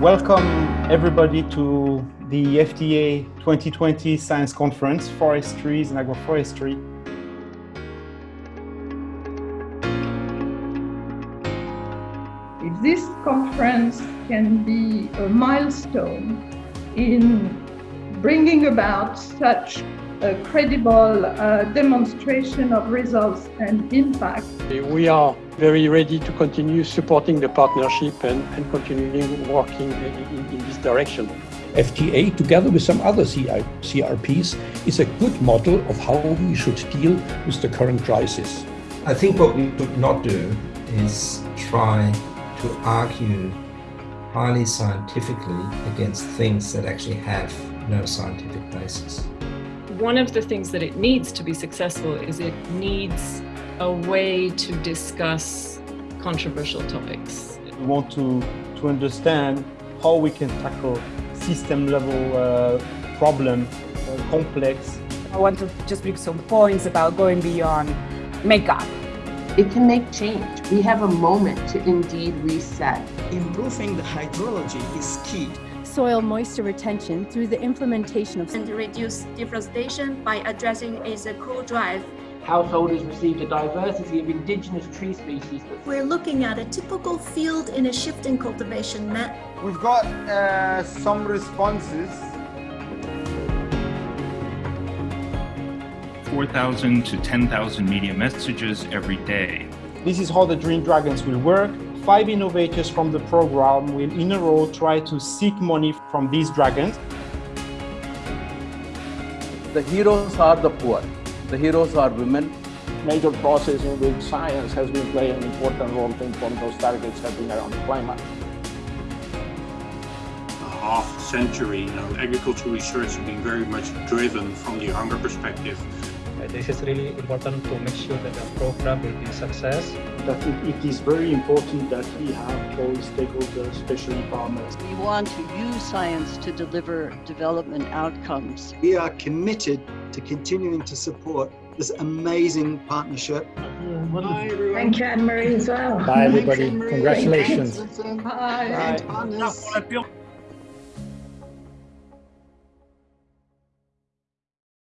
Welcome everybody to the FTA 2020 Science Conference, Forestries and Agroforestry. If this conference can be a milestone in bringing about such a credible uh, demonstration of results and impact. We are very ready to continue supporting the partnership and, and continuing working in, in, this direction. FTA, together with some other CRPs, is a good model of how we should deal with the current crisis. I think what we should not do is try to argue highly scientifically against things that actually have no scientific basis one of the things that it needs to be successful is it needs a way to discuss controversial topics. We want to, to understand how we can tackle system level uh, problem, uh, complex. I want to just make some points about going beyond makeup. It can make change. We have a moment to indeed reset. Improving the hydrology is key soil moisture retention through the implementation of and reduce deforestation by addressing its co-drive. Householders received a diversity of indigenous tree species. We're looking at a typical field in a shifting cultivation map. We've got uh, some responses 4,000 to 10,000 media messages every day. This is how the Dream Dragons will work five innovators from the program will in a row try to seek money from these dragons. The heroes are the poor. The heroes are women. Major process in which science has been playing an important role to inform those targets have been around climate. A half century now, agricultural research has been very much driven from the hunger perspective Uh, this is really important to make sure that the program will be a success. That it, it is very important that we have all stakeholders, especially farmers. We want to use science to deliver development outcomes. We are committed to continuing to support this amazing partnership. Bye, everyone. Thank you, Anne-Marie, as well. Bye, everybody. Congratulations. Bye. Bye. Bye.